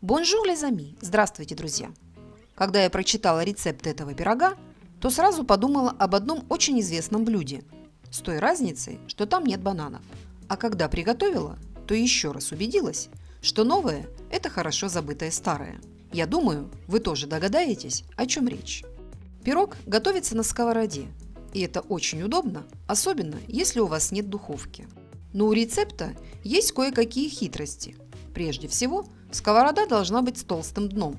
Bonjour, les amis! Здравствуйте, друзья! Когда я прочитала рецепт этого пирога, то сразу подумала об одном очень известном блюде, с той разницей, что там нет бананов. А когда приготовила, то еще раз убедилась, что новое – это хорошо забытое старое. Я думаю, вы тоже догадаетесь, о чем речь. Пирог готовится на сковороде, и это очень удобно, особенно если у вас нет духовки. Но у рецепта есть кое-какие хитрости. Прежде всего – Сковорода должна быть с толстым дном.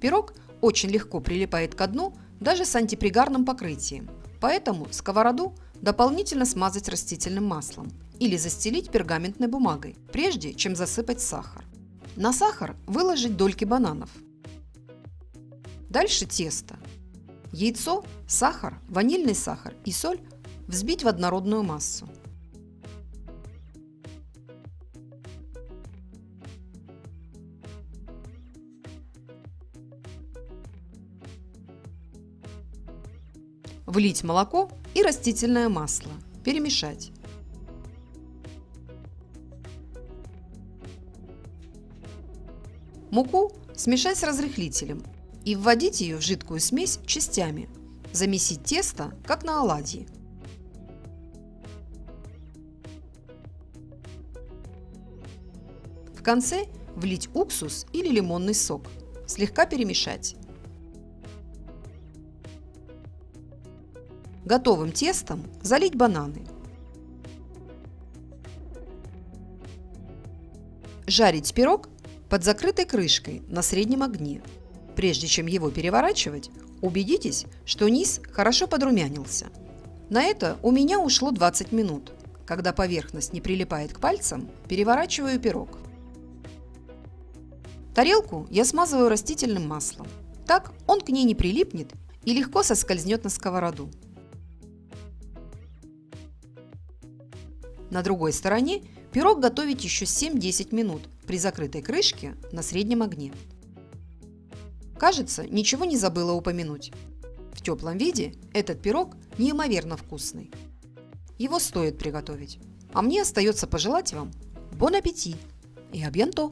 Пирог очень легко прилипает к дну даже с антипригарным покрытием, поэтому сковороду дополнительно смазать растительным маслом или застелить пергаментной бумагой, прежде чем засыпать сахар. На сахар выложить дольки бананов. Дальше тесто. Яйцо, сахар, ванильный сахар и соль взбить в однородную массу. Влить молоко и растительное масло. Перемешать. Муку смешать с разрыхлителем и вводить ее в жидкую смесь частями. Замесить тесто, как на оладьи. В конце влить уксус или лимонный сок. Слегка перемешать. Готовым тестом залить бананы. Жарить пирог под закрытой крышкой на среднем огне. Прежде чем его переворачивать, убедитесь, что низ хорошо подрумянился. На это у меня ушло 20 минут. Когда поверхность не прилипает к пальцам, переворачиваю пирог. Тарелку я смазываю растительным маслом. Так он к ней не прилипнет и легко соскользнет на сковороду. На другой стороне пирог готовить еще 7-10 минут при закрытой крышке на среднем огне. Кажется, ничего не забыла упомянуть. В теплом виде этот пирог неимоверно вкусный. Его стоит приготовить. А мне остается пожелать вам бон аппетит и абьянто!